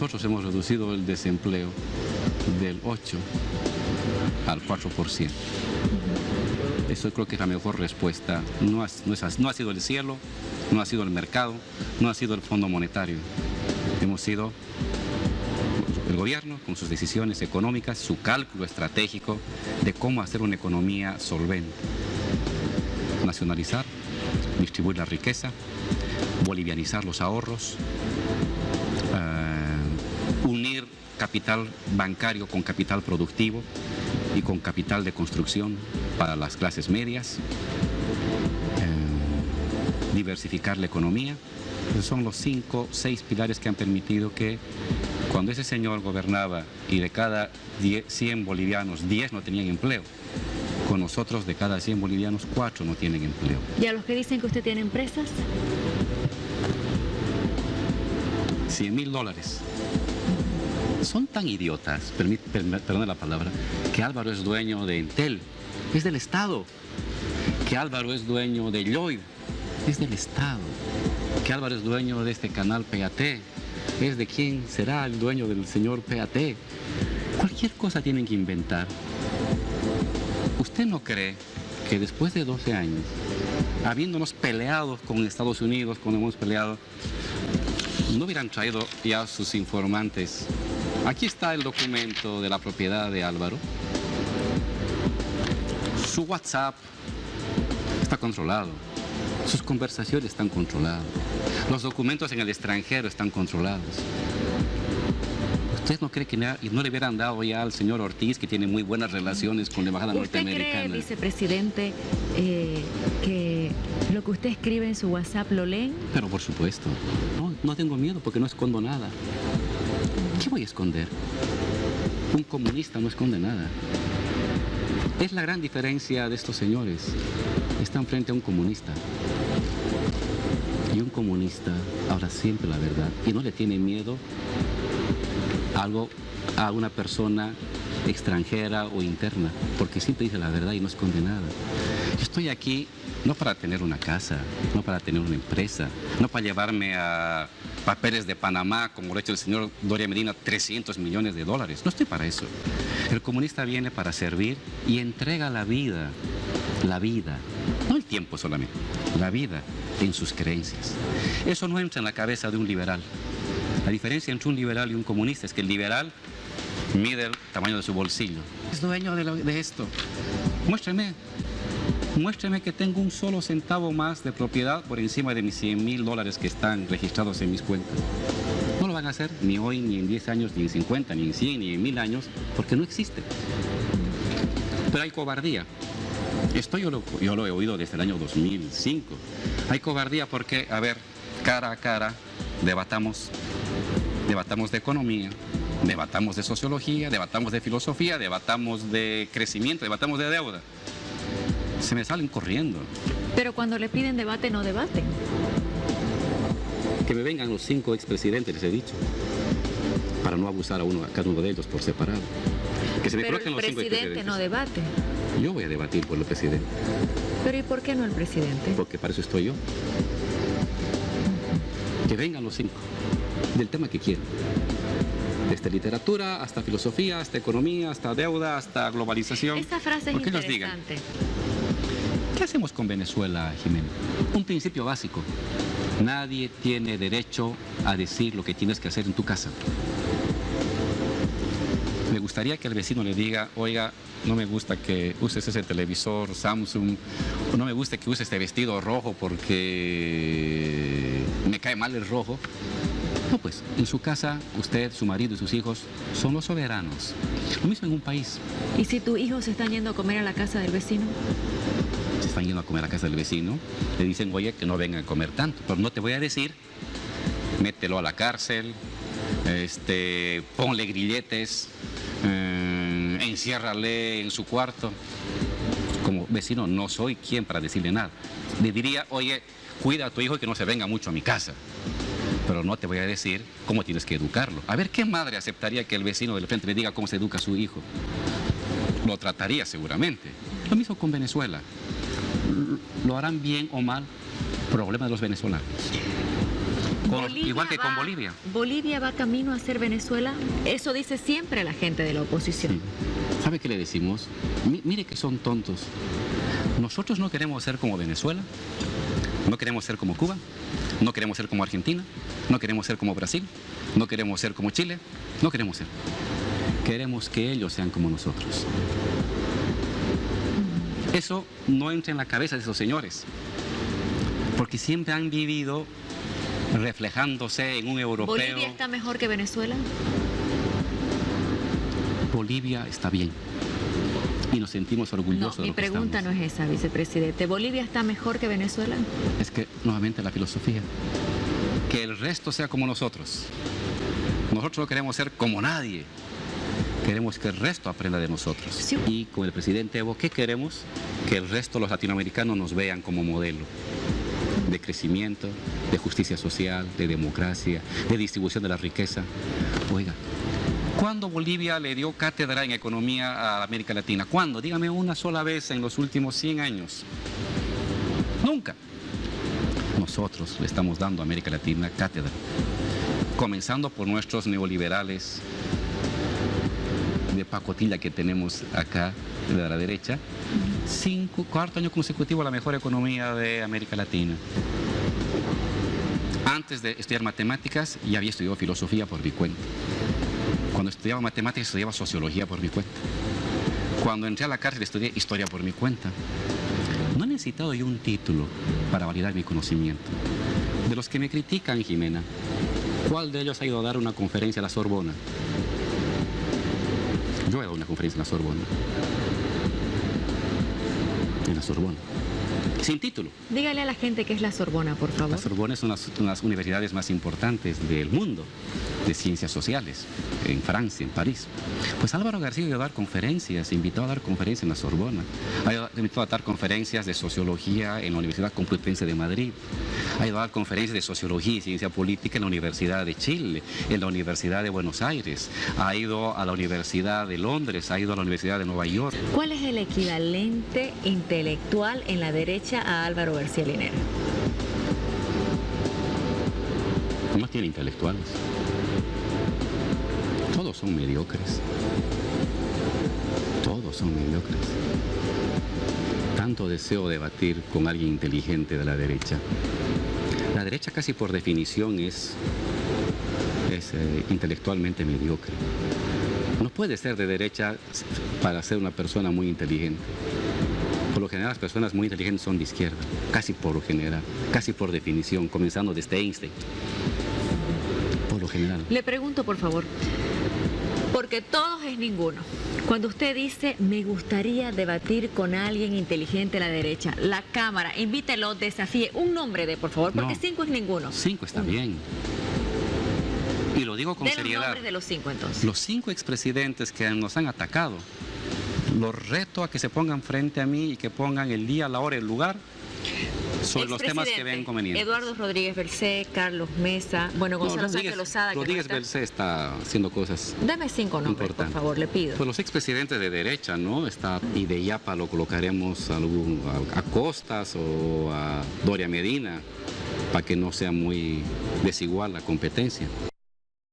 nosotros hemos reducido el desempleo del 8 al 4%. Eso creo que es la mejor respuesta. No ha, no ha sido el cielo, no ha sido el mercado, no ha sido el Fondo Monetario. Hemos sido el gobierno con sus decisiones económicas, su cálculo estratégico de cómo hacer una economía solvente. Nacionalizar, distribuir la riqueza, bolivianizar los ahorros, capital bancario con capital productivo y con capital de construcción para las clases medias, eh, diversificar la economía. Esos son los cinco, seis pilares que han permitido que cuando ese señor gobernaba y de cada 100 bolivianos, 10 no tenían empleo, con nosotros de cada 100 bolivianos, 4 no tienen empleo. ¿Y a los que dicen que usted tiene empresas? 100 mil dólares. Son tan idiotas, perdón la palabra, que Álvaro es dueño de Intel, es del Estado. Que Álvaro es dueño de Lloyd, es del Estado. Que Álvaro es dueño de este canal PAT, es de quién será el dueño del señor PAT. Cualquier cosa tienen que inventar. ¿Usted no cree que después de 12 años, habiéndonos peleado con Estados Unidos, cuando hemos peleado, no hubieran traído ya sus informantes? Aquí está el documento de la propiedad de Álvaro. Su WhatsApp está controlado. Sus conversaciones están controladas. Los documentos en el extranjero están controlados. ¿Usted no cree que no le hubieran dado ya al señor Ortiz, que tiene muy buenas relaciones con la embajada norteamericana? ¿Usted cree, vicepresidente, eh, que lo que usted escribe en su WhatsApp lo leen? Pero por supuesto. No, no tengo miedo porque no escondo nada. ¿Qué voy esconder? Un comunista no esconde nada. Es la gran diferencia de estos señores. Están frente a un comunista. Y un comunista habla siempre la verdad y no le tiene miedo a algo a una persona extranjera o interna, porque siempre dice la verdad y no esconde nada. Estoy aquí no para tener una casa, no para tener una empresa, no para llevarme a papeles de Panamá, como lo ha hecho el señor Doria Medina, 300 millones de dólares. No estoy para eso. El comunista viene para servir y entrega la vida, la vida, no el tiempo solamente, la vida en sus creencias. Eso no entra en la cabeza de un liberal. La diferencia entre un liberal y un comunista es que el liberal mide el tamaño de su bolsillo. Es dueño de, esto. Muéstrame muéstreme que tengo un solo centavo más de propiedad por encima de mis 100 mil dólares que están registrados en mis cuentas. No lo van a hacer ni hoy, ni en 10 años, ni en 50, ni en 100, ni en 1000 años, porque no existe. Pero hay cobardía. Esto yo lo, yo lo he oído desde el año 2005. Hay cobardía porque, a ver, cara a cara, debatamos, debatamos de economía, debatamos de sociología, debatamos de filosofía, debatamos de crecimiento, debatamos de deuda se me salen corriendo. Pero cuando le piden debate, no debaten. Que me vengan los cinco expresidentes, les he dicho, para no abusar a uno, a cada uno de ellos por separado. Que se me Pero el los presidente no debate. Yo voy a debatir por el presidente. Pero ¿y por qué no el presidente? Porque para eso estoy yo. Que vengan los cinco, del tema que quieran. Desde literatura hasta filosofía, hasta economía, hasta deuda, hasta globalización. Esta frase es interesante. ¿Qué hacemos con Venezuela, Jimena? Un principio básico. Nadie tiene derecho a decir lo que tienes que hacer en tu casa. Me gustaría que el vecino le diga, oiga, no me gusta que uses ese televisor Samsung, o no me gusta que uses este vestido rojo porque me cae mal el rojo. No, pues, en su casa, usted, su marido y sus hijos son los soberanos. Lo mismo en un país. ¿Y si tus hijos están yendo a comer a la casa del vecino? Se están yendo a comer a casa del vecino, le dicen, oye, que no vengan a comer tanto, pero no te voy a decir, mételo a la cárcel, este, ponle grilletes, eh, enciérrale en su cuarto. Como vecino no soy quien para decirle nada. Le diría, oye, cuida a tu hijo y que no se venga mucho a mi casa. Pero no te voy a decir cómo tienes que educarlo. A ver, ¿qué madre aceptaría que el vecino del frente le diga cómo se educa a su hijo? Lo trataría seguramente. Lo mismo con Venezuela lo harán bien o mal, problema de los venezolanos. Con- igual que con Bolivia. Bolivia va camino a ser Venezuela. Eso dice siempre la gente de la oposición. Sí. ¿Sabe qué le decimos? Mi- mire que son tontos. Nosotros no queremos ser como Venezuela, no queremos ser como Cuba, no queremos ser como Argentina, no queremos ser como Brasil, no queremos ser como Chile, no queremos ser. Queremos que ellos sean como nosotros. Eso no entra en la cabeza de esos señores, porque siempre han vivido reflejándose en un europeo. ¿Bolivia está mejor que Venezuela? Bolivia está bien. Y nos sentimos No, orgullosos de mi lo pregunta no es esa, vicepresidente. ¿Bolivia está mejor que Venezuela? Es que, nuevamente, la filosofía. Que el resto sea como nosotros. Nosotros no queremos ser como nadie. Queremos que el resto aprenda de nosotros. Sí. Y con el presidente Evo, ¿qué queremos? Que el resto, los latinoamericanos, nos vean como modelo de crecimiento, de justicia social, de democracia, de distribución de la riqueza. Oiga, ¿cuándo Bolivia le dio cátedra en economía a América Latina? ¿Cuándo? Dígame una sola vez en los últimos 100 años. Nunca. Nosotros le estamos dando a América Latina cátedra, comenzando por nuestros neoliberales de pacotilla que tenemos acá de la derecha, cinco, cuarto año consecutivo la mejor economía de América Latina. Antes de estudiar matemáticas ya había estudiado filosofía por mi cuenta. Cuando estudiaba matemáticas estudiaba sociología por mi cuenta. Cuando entré a la cárcel estudié historia por mi cuenta. No he necesitado yo un título para validar mi conocimiento. De los que me critican, Jimena, ¿cuál de ellos ha ido a dar una conferencia a la Sorbona? Yo he dado una conferencia en la Sorbona. En la Sorbona. Sin título. Dígale a la gente qué es la Sorbona, por favor. La Sorbona es una de las universidades más importantes del mundo de ciencias sociales, en Francia, en París. Pues Álvaro García ha ido a dar conferencias, invitó a dar conferencias en la Sorbona, invitado a dar conferencias de sociología en la Universidad Complutense de Madrid, ha ido a dar conferencias de sociología y ciencia política en la Universidad de Chile, en la Universidad de Buenos Aires, ha ido a la Universidad de Londres, ha ido a la Universidad de Nueva York. ¿Cuál es el equivalente intelectual en la derecha a Álvaro García Linera? No tiene intelectuales. Todos son mediocres. Todos son mediocres. Tanto deseo debatir con alguien inteligente de la derecha. La derecha casi por definición es, es eh, intelectualmente mediocre. No puede ser de derecha para ser una persona muy inteligente. Por lo general las personas muy inteligentes son de izquierda, casi por lo general, casi por definición, comenzando desde Einstein. Lo general. Le pregunto, por favor, porque todos es ninguno. Cuando usted dice, me gustaría debatir con alguien inteligente a la derecha, la Cámara, invítelo, desafíe, un nombre de, por favor, porque No. cinco es ninguno. Cinco está bien. Y lo digo con De los seriedad. nombres de los cinco, entonces. Los cinco expresidentes que nos han atacado, los reto a que se pongan frente a mí y que pongan el día, la hora el lugar sobre los temas que ven convenientes. Eduardo Rodríguez Bercé, Carlos Mesa, bueno, No, Gonzalo Sánchez Lozada. que no Rodríguez está. Haciendo cosas Dame cinco nombres, por Importante. favor, le pido. Pues los expresidentes de derecha, ¿no? Está, y de Yapa lo colocaremos a, a- a Costas o a Doria Medina, para que no sea muy desigual la competencia.